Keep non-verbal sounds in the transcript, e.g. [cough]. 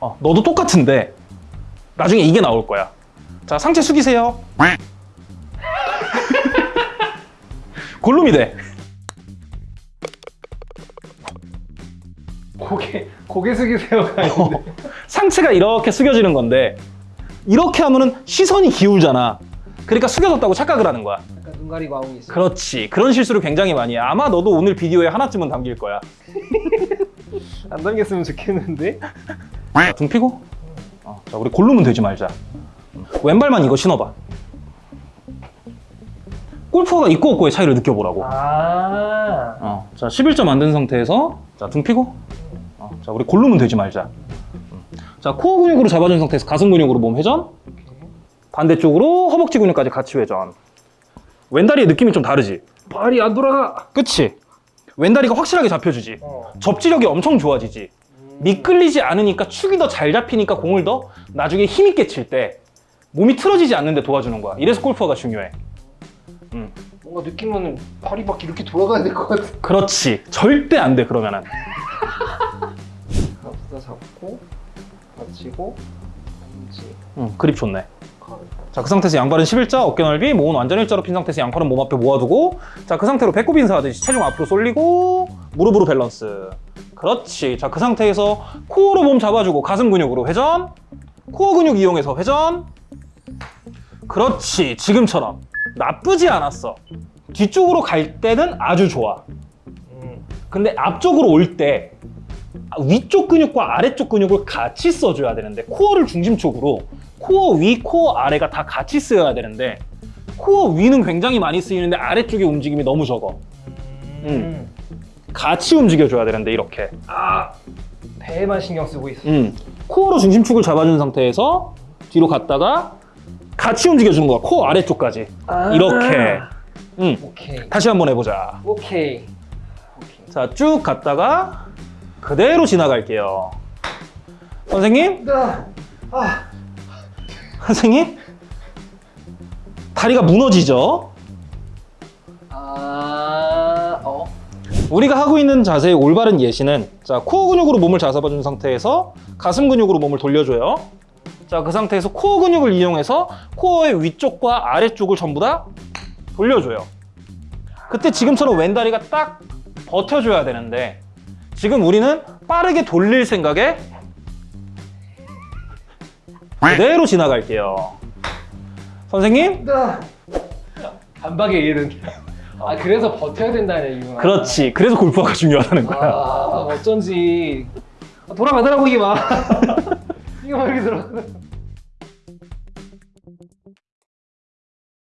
어, 너도 똑같은데 나중에 이게 나올 거야. 자, 상체 숙이세요. [laughs] 골룸이 돼. 고개 고개 숙이세요가 있는데. 상체가 이렇게 숙여지는 건데 이렇게 하면은 시선이 기울잖아. 그러니까 숙여졌다고 착각을 하는 거야. 약간 눈 가리고 하고 있어. 그렇지. 그런 실수를 굉장히 많이 해. 아마 너도 오늘 비디오에 하나쯤은 담길 거야. [laughs] 안 담겼으면 좋겠는데. 자, 등 피고. 어, 자, 우리 골룸은 되지 말자. 왼발만 이거 신어봐. 골퍼가 있고 없고의 차이를 느껴보라고. 아. 어, 자, 11점 만든 상태에서 자, 등 피고. 어, 자, 우리 골룸은 되지 말자. 음. 자, 코어 근육으로 잡아준 상태에서 가슴 근육으로 몸 회전. 반대쪽으로 허벅지 근육까지 같이 회전. 왼다리의 느낌이 좀 다르지? 발이 안 돌아가. 그치? 왼다리가 확실하게 잡혀주지. 어. 접지력이 엄청 좋아지지. 미끌리지 않으니까 축이 더 잘 잡히니까 공을 더 나중에 힘있게 칠 때 몸이 틀어지지 않는데 도와주는 거야. 이래서 골프가 중요해. 음, 뭔가 느낌은 발이 막 이렇게 돌아가야 될 것 같아. 그렇지. 절대 안 돼, 그러면은. [laughs] 잡고 받치고 음, 그립 좋네. 자, 그 상태에서 양발은 11자, 어깨 넓이, 몸은 완전 일자로 핀 상태에서 양팔은 몸 앞에 모아두고 자, 그 상태로 배꼽 인사하듯이 체중 앞으로 쏠리고 무릎으로 밸런스. 그렇지. 자, 그 상태에서 코어로 몸 잡아주고 가슴 근육으로 회전. 코어 근육 이용해서 회전. 그렇지. 지금처럼. 나쁘지 않았어. 뒤쪽으로 갈 때는 아주 좋아. 음. 근데 앞쪽으로 올 때 위쪽 근육과 아래쪽 근육을 같이 써줘야 되는데 코어를 중심쪽으로 코어 위, 코어 아래가 다 같이 쓰여야 되는데 코어 위는 굉장히 많이 쓰이는데 아래쪽의 움직임이 너무 적어. 음. 같이 움직여줘야 되는데 이렇게. 아 배에만 신경 쓰고 있어. 음. 코어로 중심축을 잡아준 상태에서 뒤로 갔다가 같이 움직여주는 거야. 코어 아래쪽까지. 아. 이렇게. 음. 오케이. 다시 한번 해보자. 오케이. 오케이. 자, 쭉 갔다가 그대로 지나갈게요. 선생님? 아. 아. 선생님? 다리가 무너지죠? 아. 어. 우리가 하고 있는 자세의 올바른 예시는 자, 코어 근육으로 몸을 잡아준 상태에서 가슴 근육으로 몸을 돌려줘요. 자, 그 상태에서 코어 근육을 이용해서 코어의 위쪽과 아래쪽을 전부 다 돌려줘요. 그때 지금처럼 왼다리가 딱 버텨줘야 되는데 지금 우리는 빠르게 돌릴 생각에 그대로 지나갈게요. 선생님? 아. 반박의 일은. 아 그래서 버텨야 된다는 이유구나. 그렇지. 그래서 골프가 중요하다는 거야. 아 어쩐지 돌아가더라고 이게 막. [laughs] 이게 막 이렇게 들어.